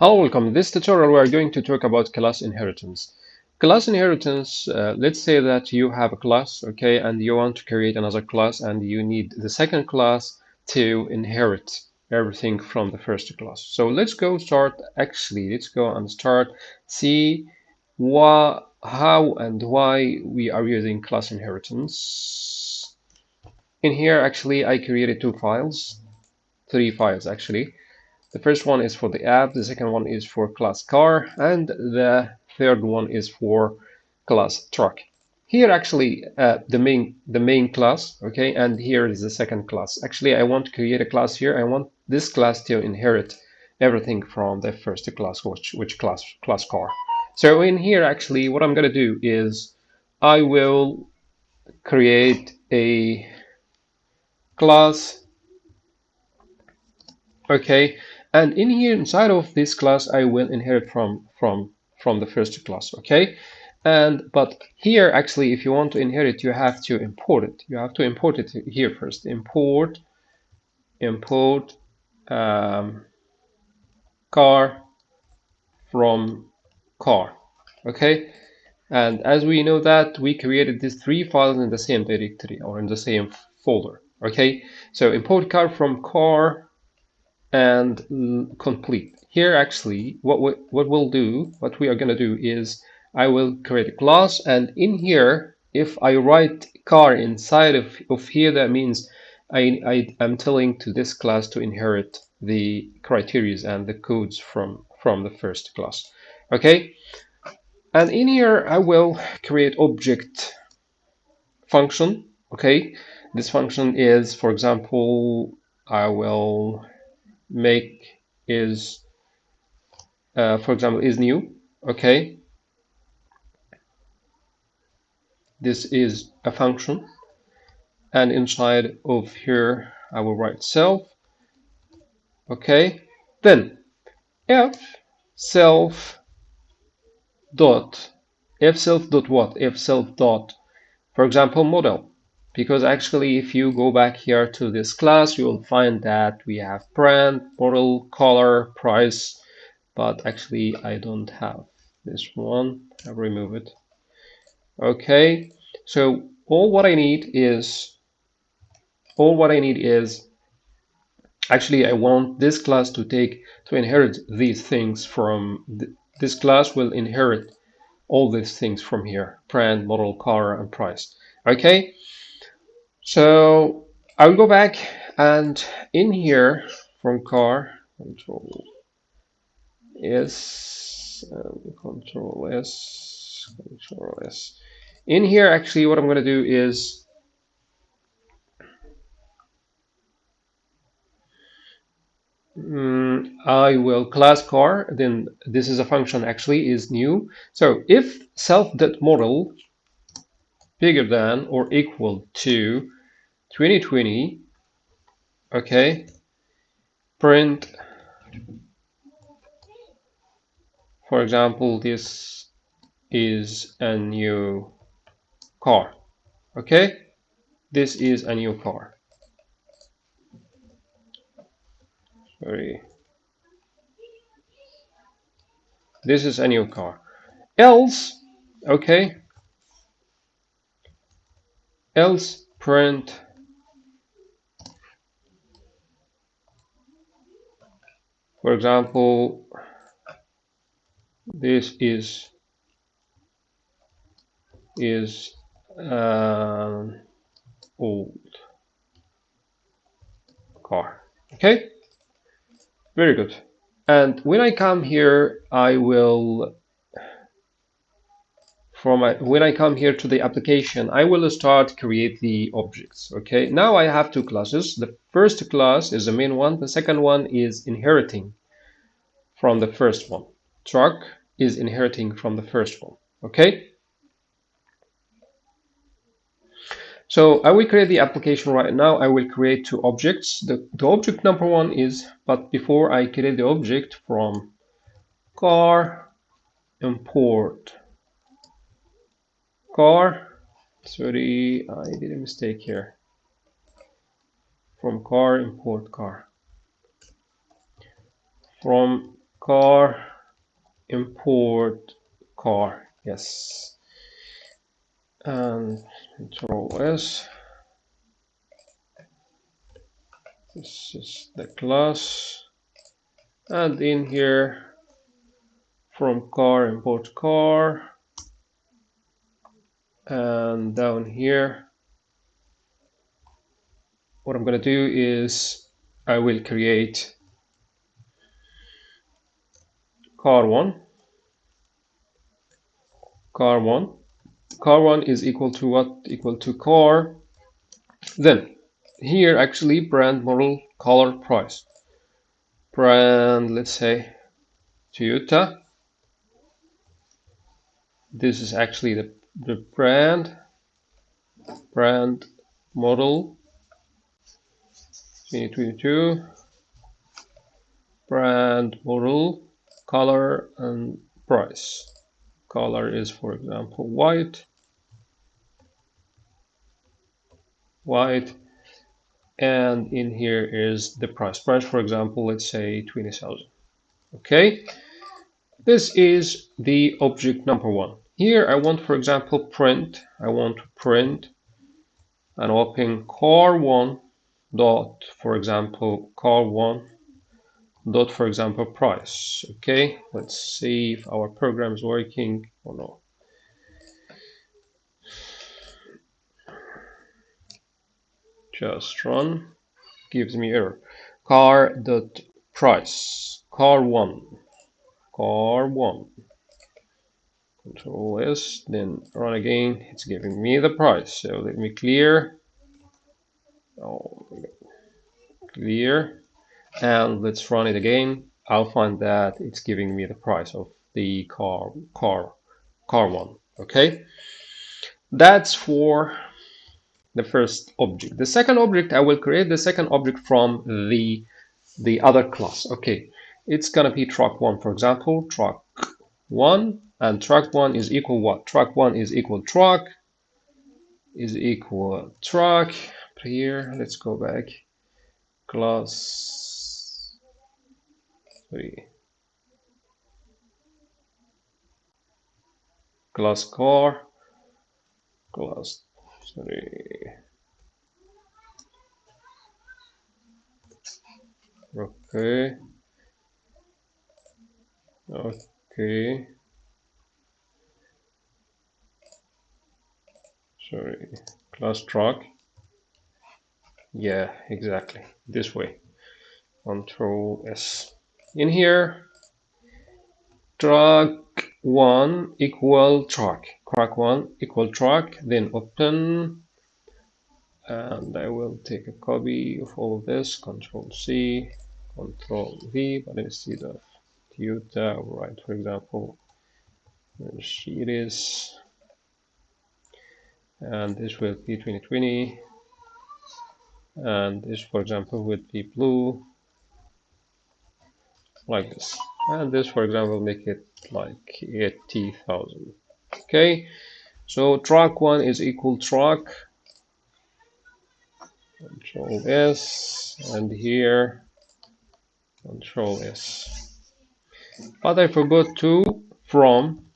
Hello, welcome. In this tutorial, we are going to talk about class inheritance. Class inheritance, uh, let's say that you have a class, okay, and you want to create another class and you need the second class to inherit everything from the first class. So let's go start, actually, let's go and start, see why, how and why we are using class inheritance. In here, actually, I created two files, three files actually. The first one is for the app, the second one is for class car, and the third one is for class truck. Here actually uh, the main the main class, okay, and here is the second class. Actually, I want to create a class here. I want this class to inherit everything from the first class, which which class class car. So in here, actually, what I'm gonna do is I will create a class, okay, and in here inside of this class I will inherit from from from the first class okay? And but here actually if you want to inherit you have to import it. You have to import it here first. Import import um, car from car okay? And as we know that we created these three files in the same directory or in the same folder okay? So import car from car and complete. Here actually, what we, what we'll do, what we are going to do is I will create a class and in here, if I write car inside of, of here, that means I, I am telling to this class to inherit the criterias and the codes from, from the first class. Okay. And in here, I will create object function. Okay. This function is, for example, I will make is uh, for example is new okay? This is a function. And inside of here I will write self okay? Then f self dot f self dot what? F self dot for example model because actually if you go back here to this class you will find that we have brand model color price but actually I don't have this one. I'll remove it. Okay so all what I need is all what I need is actually I want this class to take to inherit these things from th this class will inherit all these things from here brand model color and price. Okay so I will go back and in here from car control S um, control S control S. In here actually what I'm going to do is mm, I will class car then this is a function actually is new. So if self dot model bigger than or equal to 2020 okay print for example this is a new car okay? This is a new car. Sorry. This is a new car. Else okay? Else print For example, this is is uh, old car. Okay, very good. And when I come here, I will from my, when I come here to the application, I will start create the objects. Okay, now I have two classes. The first class is the main one. The second one is inheriting from the first one. Truck is inheriting from the first one. Okay. So I will create the application right now. I will create two objects. The, the object number one is, but before I create the object from car import car sorry I did a mistake here. From car import car. From car import car yes. And control s. This is the class. And in here from car import car and down here what I'm going to do is I will create car1 car1 car1 is equal to what? Equal to car. Then here actually brand model color price. Brand let's say Toyota. This is actually the, the brand brand model 2022 brand model color and price. Color is for example white. White and in here is the price. Price for example let's say 20,000 okay. This is the object number one here I want for example print. I want to print and open car one dot for example car one dot for example price. Okay let's see if our program is working or not. Just run. Gives me error. Car dot price. Car one. Car one control s then run again. It's giving me the price. So let me clear. Oh clear. And let's run it again. I'll find that it's giving me the price of the car car car one. Okay? That's for the first object. The second object I will create the second object from the the other class. Okay. It's gonna be truck one for example. Truck one and truck one is equal what? Truck one is equal truck is equal truck here let's go back. Class 3. class car class sorry okay. Okay sorry. Class truck. Yeah exactly. This way. Control s. In here. Truck one equal truck. Truck one equal truck then open. And I will take a copy of all of this. Control C control V but instead of Toyota right for example. Mercedes and this will be 2020 and this for example would be blue like this. And this for example make it like 80,000 okay so truck one is equal truck control s and here control s. But I forgot to from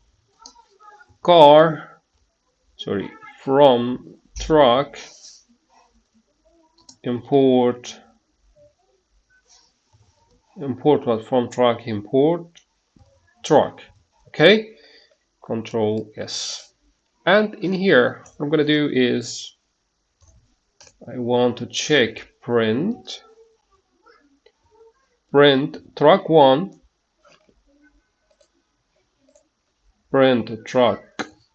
car sorry from truck import import what from truck import truck okay? Control s. And in here what I'm gonna do is I want to check print. Print truck one. Print truck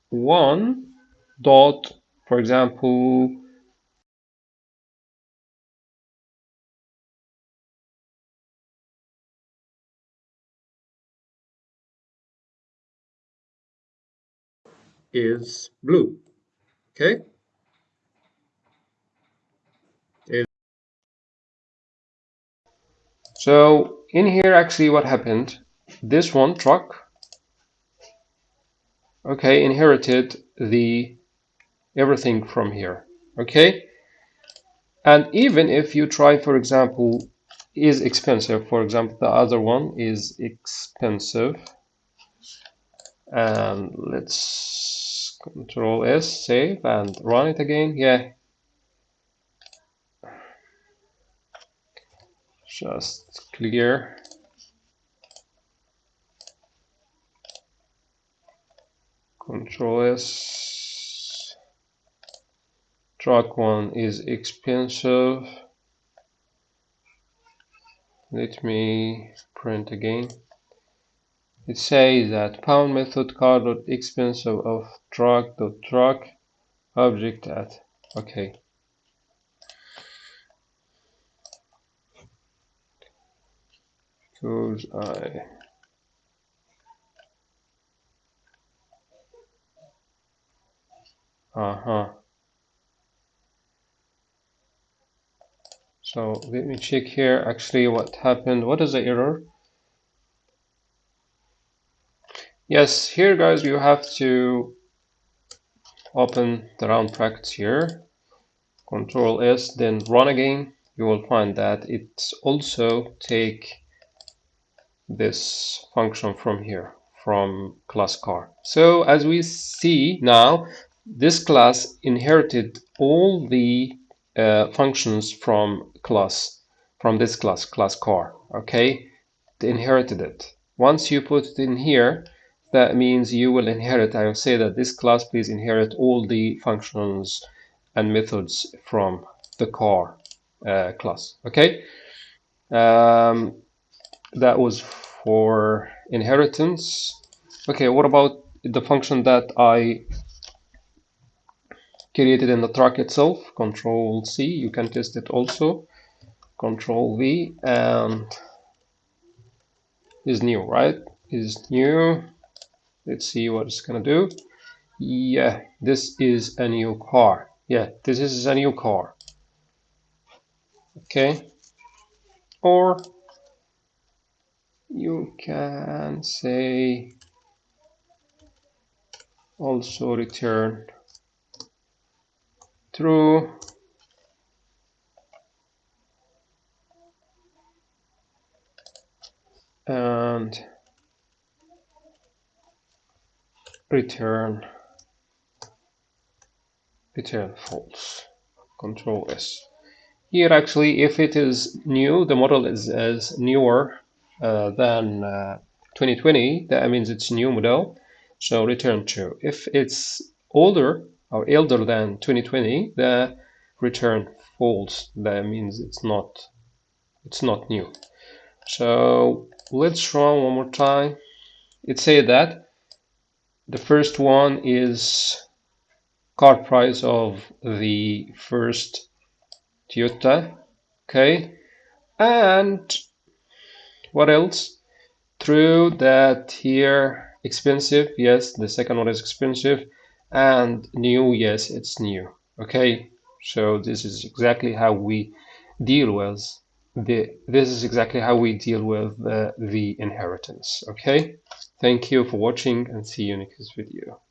one dot for example is blue. Okay. So in here, actually what happened, this one truck, okay, inherited the everything from here. Okay. And even if you try, for example, is expensive. For example, the other one is expensive. And let's control S, save and run it again. Yeah. Just clear. Control S. Truck one is expensive. Let me print again. It says that bound method car dot expensive of truck dot truck object at okay. Because I uh-huh So let me check here actually what happened. What is the error? Yes, here guys, you have to open the round brackets here. Control S, then run again. You will find that it's also take this function from here, from class car. So as we see now, this class inherited all the uh, functions from class, from this class, class car, okay? They inherited it. Once you put it in here, that means you will inherit, I will say that this class please inherit all the functions and methods from the car uh, class, okay? Um, that was for inheritance. Okay, what about the function that I created in the truck itself control C you can test it also control V and is new right? Is new. Let's see what it's gonna do. Yeah this is a new car. Yeah this is a new car. Okay. Or you can say also return true and return return false. Control s. Here actually if it is new the model is as newer uh, than uh, 2020 that means it's new model. So return true. If it's older or elder than 2020, the return false. That means it's not it's not new. So let's run one more time. It said that the first one is car price of the first Toyota. Okay. And what else? True that here expensive. Yes, the second one is expensive and new yes it's new okay? So this is exactly how we deal with the this is exactly how we deal with the, the inheritance okay? Thank you for watching and see you in next video